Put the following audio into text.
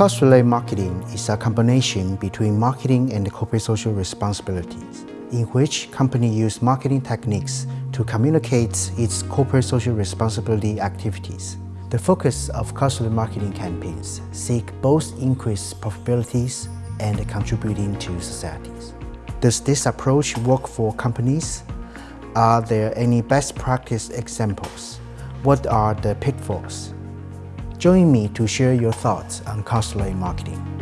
Cause-related marketing is a combination between marketing and corporate social responsibilities, in which companies use marketing techniques to communicate its corporate social responsibility activities. The focus of cause-related marketing campaigns seek both increased profitabilities and contributing to societies. Does this approach work for companies? Are there any best practice examples? What are the pitfalls? Join me to share your thoughts on cause-related marketing.